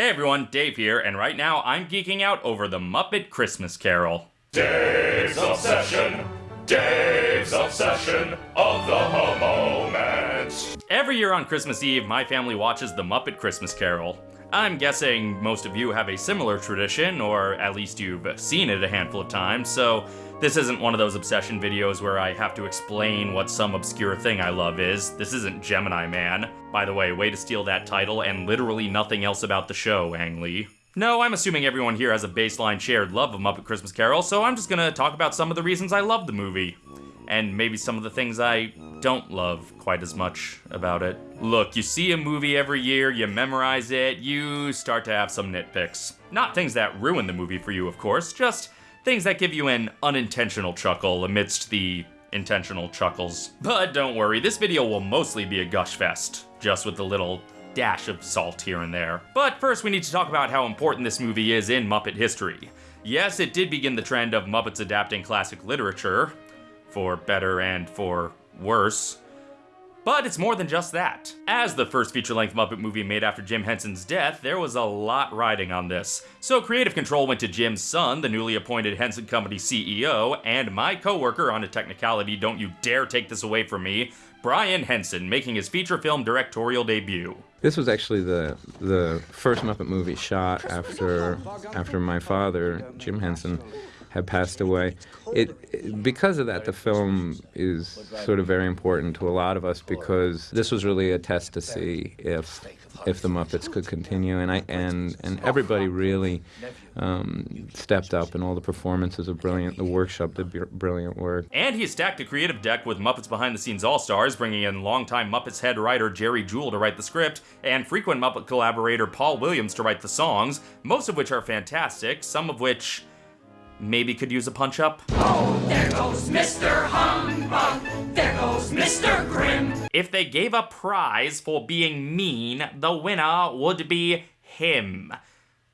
Hey everyone, Dave here, and right now I'm geeking out over the Muppet Christmas Carol. Dave's Obsession, Dave's Obsession of the moment. Every year on Christmas Eve, my family watches the Muppet Christmas Carol. I'm guessing most of you have a similar tradition, or at least you've seen it a handful of times, so this isn't one of those obsession videos where I have to explain what some obscure thing I love is. This isn't Gemini Man. By the way, way to steal that title and literally nothing else about the show, Ang Lee. No, I'm assuming everyone here has a baseline shared love of Muppet Christmas Carol, so I'm just gonna talk about some of the reasons I love the movie. And maybe some of the things I don't love quite as much about it. Look, you see a movie every year, you memorize it, you start to have some nitpicks. Not things that ruin the movie for you, of course, just things that give you an unintentional chuckle amidst the intentional chuckles. But don't worry, this video will mostly be a gush fest, just with a little dash of salt here and there. But first we need to talk about how important this movie is in Muppet history. Yes, it did begin the trend of Muppets adapting classic literature, for better and for worse. But it's more than just that. As the first feature-length Muppet movie made after Jim Henson's death, there was a lot riding on this. So creative control went to Jim's son, the newly appointed Henson Company CEO, and my coworker on a technicality, don't you dare take this away from me, Brian Henson, making his feature film directorial debut. This was actually the the first Muppet movie shot after after my father, Jim Henson, had passed away. It because of that, the film is sort of very important to a lot of us because this was really a test to see if if the Muppets could continue, and I and and everybody really um, stepped up, and all the performances are brilliant. The workshop did brilliant work. And he stacked a creative deck with Muppets Behind the Scenes All Stars, bringing in longtime Muppets head writer Jerry Juhl to write the script, and frequent Muppet collaborator Paul Williams to write the songs, most of which are fantastic, some of which maybe could use a punch up. Oh, there goes Mr. Humbug. There goes Mr. Grimm. If they gave a prize for being mean, the winner would be him.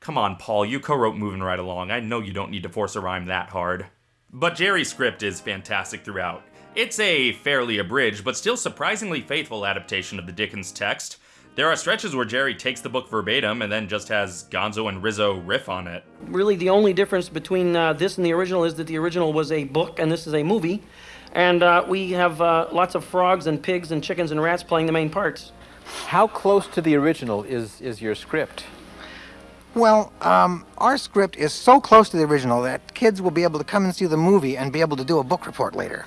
Come on, Paul, you co-wrote Moving Right Along. I know you don't need to force a rhyme that hard. But Jerry's script is fantastic throughout. It's a fairly abridged, but still surprisingly faithful adaptation of the Dickens text. There are stretches where Jerry takes the book verbatim and then just has Gonzo and Rizzo riff on it. Really, the only difference between uh, this and the original is that the original was a book and this is a movie. And uh, we have uh, lots of frogs and pigs and chickens and rats playing the main parts. How close to the original is, is your script? Well, um, our script is so close to the original that kids will be able to come and see the movie and be able to do a book report later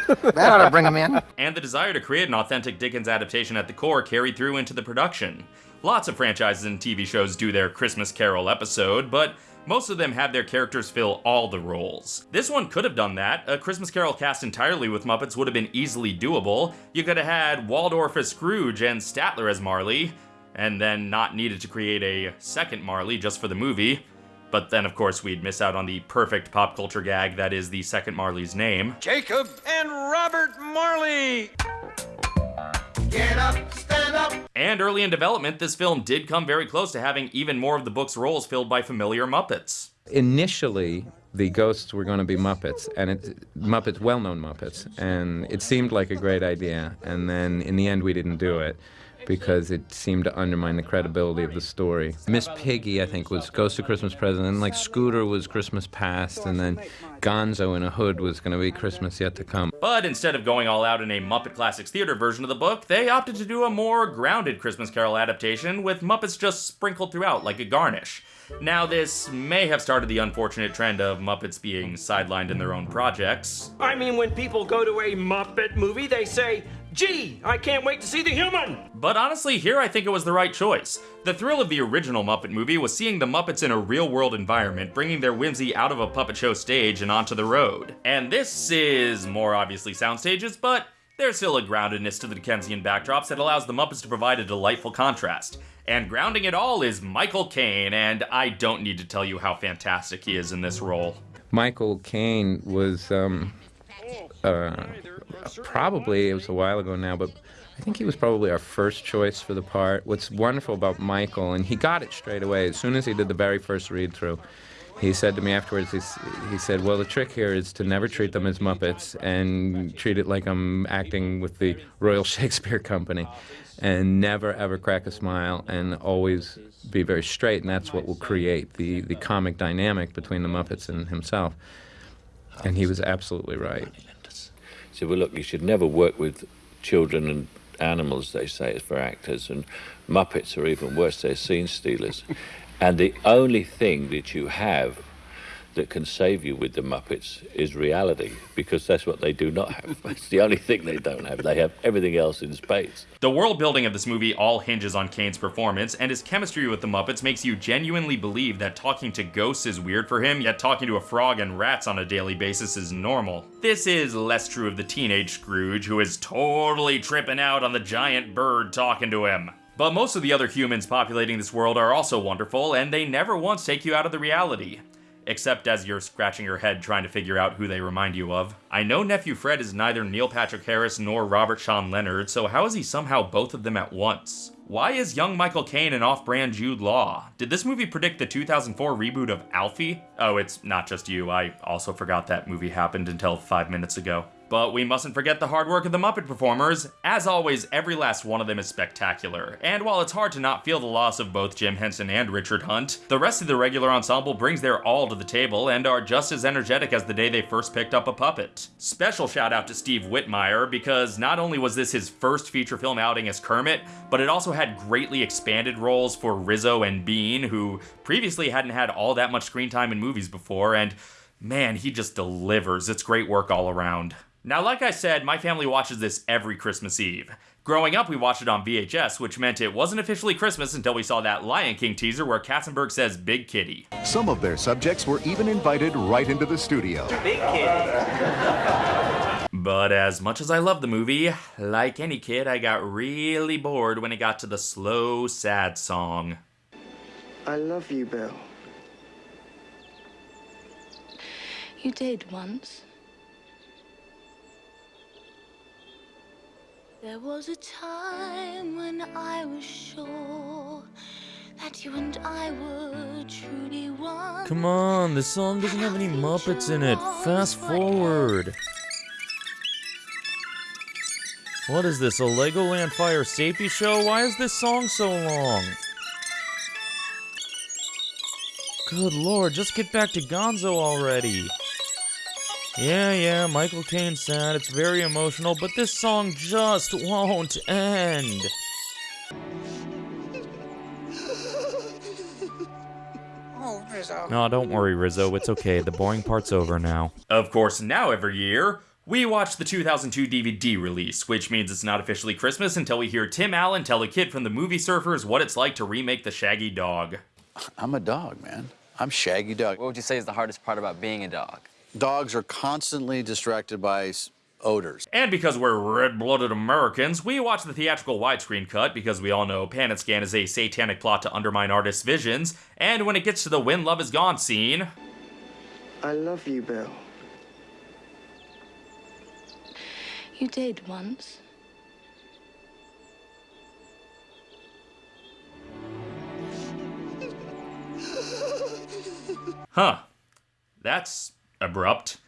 that ought to bring them in. And the desire to create an authentic Dickens adaptation at the core carried through into the production. Lots of franchises and TV shows do their Christmas Carol episode, but most of them have their characters fill all the roles. This one could have done that. A Christmas Carol cast entirely with Muppets would have been easily doable. You could have had Waldorf as Scrooge and Statler as Marley, and then not needed to create a second Marley just for the movie. But then, of course, we'd miss out on the perfect pop culture gag that is the second Marley's name. Jacob and Robert Marley! Get up, stand up! And early in development, this film did come very close to having even more of the book's roles filled by familiar Muppets. Initially, the ghosts were going to be Muppets, and it, Muppets, well-known Muppets, and it seemed like a great idea. And then in the end, we didn't do it because it seemed to undermine the credibility of the story. Miss Piggy, I think, was Ghost of Christmas Present, and like Scooter was Christmas Past, and then Gonzo in a Hood was going to be Christmas Yet to Come. But instead of going all out in a Muppet Classics Theater version of the book, they opted to do a more grounded Christmas Carol adaptation with Muppets just sprinkled throughout like a garnish. Now, this may have started the unfortunate trend of Muppets being sidelined in their own projects. I mean, when people go to a Muppet movie, they say, Gee, I can't wait to see the human! But honestly, here I think it was the right choice. The thrill of the original Muppet movie was seeing the Muppets in a real-world environment, bringing their whimsy out of a puppet show stage and onto the road. And this is more obviously soundstages, but there's still a groundedness to the Dickensian backdrops that allows the Muppets to provide a delightful contrast. And grounding it all is Michael Caine, and I don't need to tell you how fantastic he is in this role. Michael Caine was um, uh, Uh, probably, it was a while ago now, but I think he was probably our first choice for the part. What's wonderful about Michael, and he got it straight away, as soon as he did the very first read through, he said to me afterwards, he, he said, Well, the trick here is to never treat them as Muppets and treat it like I'm acting with the Royal Shakespeare Company and never ever crack a smile and always be very straight. And that's what will create the, the comic dynamic between the Muppets and himself. And he was absolutely right. Said, well, look, you should never work with children and animals, they say, for actors, and Muppets are even worse, they're scene stealers. and the only thing that you have that can save you with the Muppets is reality, because that's what they do not have. It's the only thing they don't have. They have everything else in space. The world building of this movie all hinges on Caine's performance, and his chemistry with the Muppets makes you genuinely believe that talking to ghosts is weird for him, yet talking to a frog and rats on a daily basis is normal. This is less true of the teenage Scrooge, who is totally tripping out on the giant bird talking to him. But most of the other humans populating this world are also wonderful, and they never once take you out of the reality except as you're scratching your head trying to figure out who they remind you of. I know Nephew Fred is neither Neil Patrick Harris nor Robert Sean Leonard, so how is he somehow both of them at once? Why is young Michael Caine an off brand Jude Law? Did this movie predict the 2004 reboot of Alfie? Oh, it's not just you, I also forgot that movie happened until five minutes ago. But we mustn't forget the hard work of the Muppet performers. As always, every last one of them is spectacular. And while it's hard to not feel the loss of both Jim Henson and Richard Hunt, the rest of the regular ensemble brings their all to the table and are just as energetic as the day they first picked up a puppet. Special shout out to Steve Whitmire because not only was this his first feature film outing as Kermit, but it also had greatly expanded roles for Rizzo and Bean, who previously hadn't had all that much screen time in movies before, and man, he just delivers. It's great work all around. Now, like I said, my family watches this every Christmas Eve. Growing up, we watched it on VHS, which meant it wasn't officially Christmas until we saw that Lion King teaser where Katzenberg says Big Kitty. Some of their subjects were even invited right into the studio. Big kid. But as much as I love the movie, like any kid, I got really bored when it got to the slow, sad song. I love you, Bill. You did once. There was a time when I was sure that you and I were truly one. Come on, this song doesn't have any Muppets in it. Fast forward. What is this, a Legoland Fire Safety Show? Why is this song so long? Good lord, just get back to Gonzo already. Yeah, yeah, Michael Caine sad, it's very emotional, but this song just won't end. Oh, Rizzo. No, don't worry, Rizzo, it's okay, the boring part's over now. Of course, now every year, we watch the 2002 DVD release, which means it's not officially Christmas until we hear Tim Allen tell a kid from the movie Surfers what it's like to remake the Shaggy Dog. I'm a dog, man. I'm Shaggy Dog. What would you say is the hardest part about being a dog? Dogs are constantly distracted by odors. And because we're red blooded Americans, we watch the theatrical widescreen cut because we all know Pan and Scan is a satanic plot to undermine artists' visions. And when it gets to the When Love Is Gone scene, I love you, Bill. You did once. huh, that's abrupt.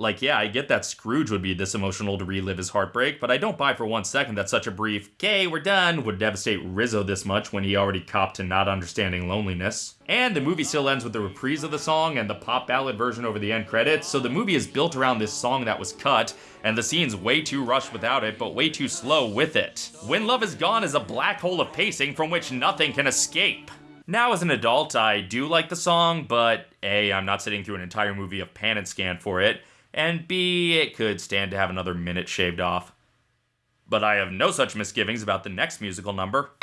Like, yeah, I get that Scrooge would be this emotional to relive his heartbreak, but I don't buy for one second that such a brief, okay, we're done, would devastate Rizzo this much when he already copped to not understanding loneliness. And the movie still ends with the reprise of the song and the pop ballad version over the end credits, so the movie is built around this song that was cut, and the scene's way too rushed without it, but way too slow with it. When Love Is Gone is a black hole of pacing from which nothing can escape. Now, as an adult, I do like the song, but A, I'm not sitting through an entire movie of Pan and Scan for it, and B, it could stand to have another minute shaved off. But I have no such misgivings about the next musical number.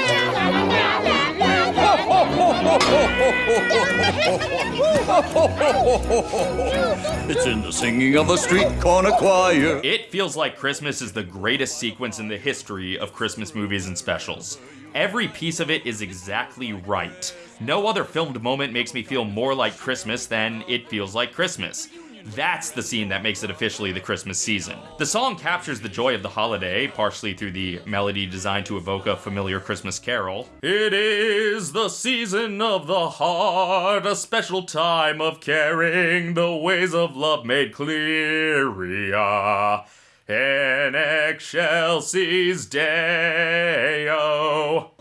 It's in the singing of a street corner choir. It feels like Christmas is the greatest sequence in the history of Christmas movies and specials. Every piece of it is exactly right. No other filmed moment makes me feel more like Christmas than It Feels Like Christmas. That's the scene that makes it officially the Christmas season. The song captures the joy of the holiday, partially through the melody designed to evoke a familiar Christmas carol. It is the season of the heart, a special time of caring, the ways of love made clear. In excelsis Deo.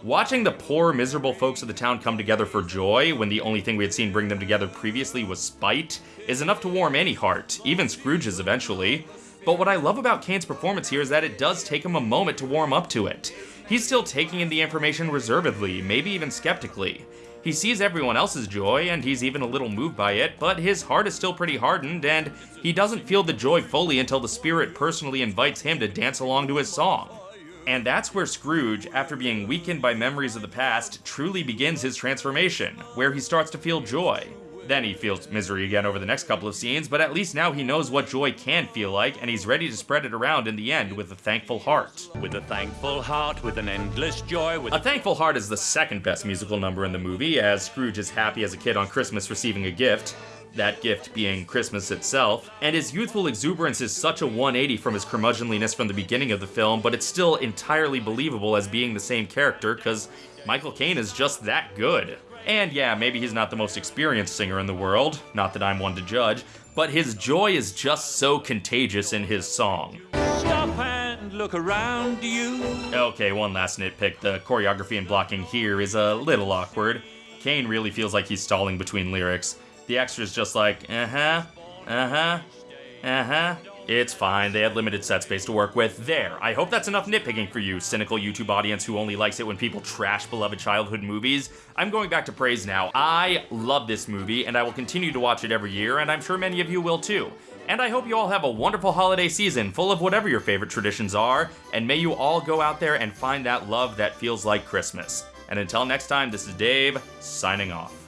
Watching the poor, miserable folks of the town come together for joy when the only thing we had seen bring them together previously was spite is enough to warm any heart, even Scrooge's eventually. But what I love about Caine's performance here is that it does take him a moment to warm up to it. He's still taking in the information reservedly, maybe even skeptically. He sees everyone else's joy, and he's even a little moved by it, but his heart is still pretty hardened, and he doesn't feel the joy fully until the spirit personally invites him to dance along to his song. And that's where Scrooge, after being weakened by memories of the past, truly begins his transformation, where he starts to feel joy. Then he feels misery again over the next couple of scenes, but at least now he knows what joy can feel like, and he's ready to spread it around in the end with a thankful heart. With a thankful heart, with an endless joy, with A Thankful Heart is the second best musical number in the movie, as Scrooge is happy as a kid on Christmas receiving a gift, that gift being Christmas itself, and his youthful exuberance is such a 180 from his curmudgeonliness from the beginning of the film, but it's still entirely believable as being the same character, because Michael Caine is just that good. And yeah, maybe he's not the most experienced singer in the world, not that I'm one to judge, but his joy is just so contagious in his song. Stop and look around you. Okay, one last nitpick. The choreography and blocking here is a little awkward. Caine really feels like he's stalling between lyrics. The extra's just like, uh huh, uh huh, uh huh. It's fine, they had limited set space to work with. There, I hope that's enough nitpicking for you, cynical YouTube audience who only likes it when people trash beloved childhood movies. I'm going back to praise now. I love this movie, and I will continue to watch it every year, and I'm sure many of you will too. And I hope you all have a wonderful holiday season full of whatever your favorite traditions are, and may you all go out there and find that love that feels like Christmas. And until next time, this is Dave, signing off.